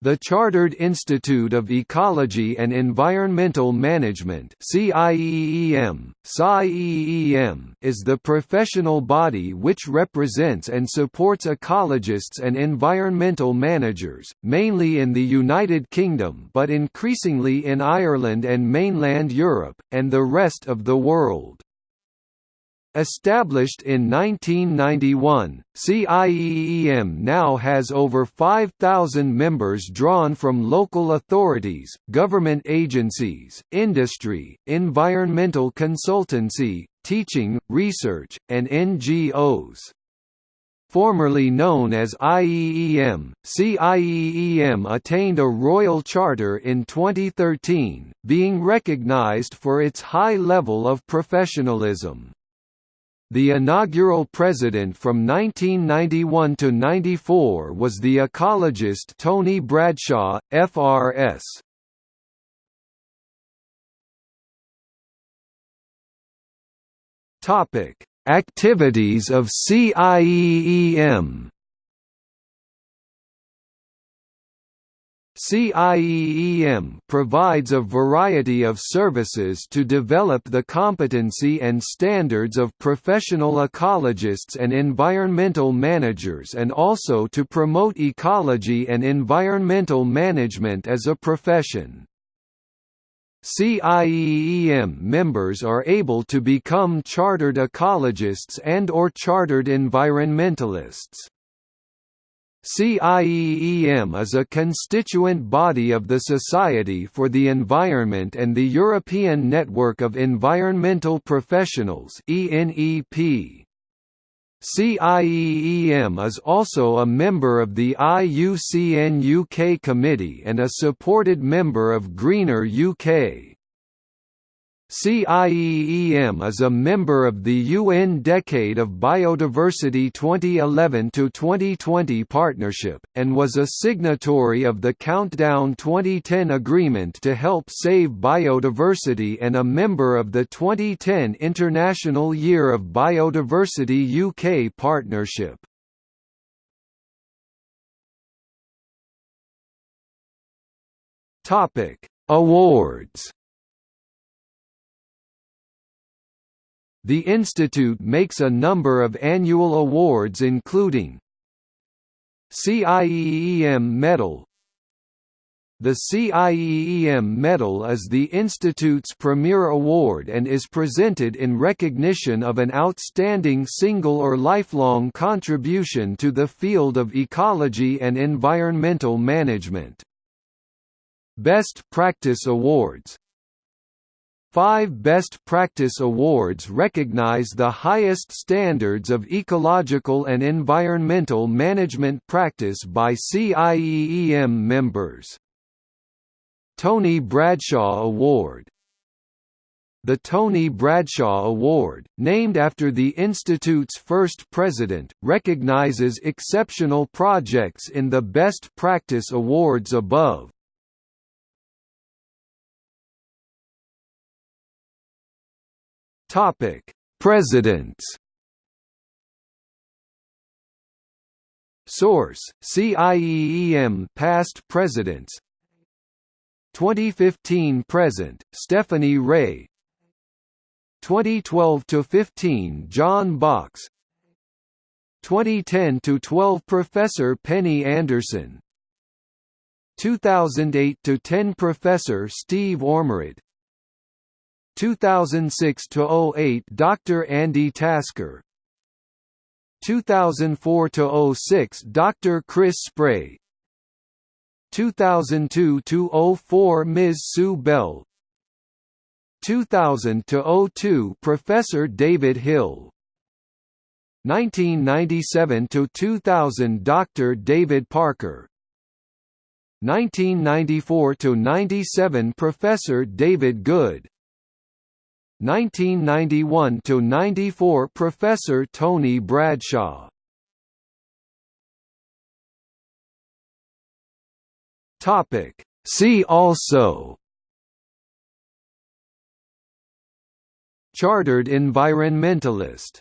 The Chartered Institute of Ecology and Environmental Management is the professional body which represents and supports ecologists and environmental managers, mainly in the United Kingdom but increasingly in Ireland and mainland Europe, and the rest of the world. Established in 1991, CIEEM now has over 5,000 members drawn from local authorities, government agencies, industry, environmental consultancy, teaching, research, and NGOs. Formerly known as IEEM, CIEEM attained a royal charter in 2013, being recognized for its high level of professionalism. The inaugural president from 1991 to 94 was the ecologist Tony Bradshaw, FRS. Topic: Activities of CIEEM CIEEM provides a variety of services to develop the competency and standards of professional ecologists and environmental managers and also to promote ecology and environmental management as a profession. CIEEM members are able to become chartered ecologists and or chartered environmentalists. CIEEM is a constituent body of the Society for the Environment and the European Network of Environmental Professionals ENEP. CIEEM is also a member of the IUCN UK Committee and a supported member of Greener UK. CIEEM is a member of the UN Decade of Biodiversity 2011–2020 partnership, and was a signatory of the Countdown 2010 agreement to help save biodiversity and a member of the 2010 International Year of Biodiversity UK partnership. Awards The institute makes a number of annual awards including CIEEM Medal The CIEEM Medal is the institute's premier award and is presented in recognition of an outstanding single or lifelong contribution to the field of ecology and environmental management. Best Practice Awards Five Best Practice Awards recognize the highest standards of ecological and environmental management practice by CIEEM members. Tony Bradshaw Award the Tony Bradshaw Award, named after the Institute's first president, recognizes exceptional projects in the Best Practice Awards above. Topic: Presidents. Source: CIEEM past presidents. 2015 present: Stephanie Wray. 2012 to 15 John Box. 2010 to 12 Professor Penny Anderson. 2008 to 10 Professor Steve Ormerod 2006–08 Dr. Andy Tasker 2004–06 Dr. Chris Spray 2002–04 Ms. Sue Bell 2000–02 Professor David Hill 1997–2000 Dr. David Parker 1994–97 Professor David Goode 1991 to 94 Professor Tony Bradshaw. Topic. See also. Chartered environmentalist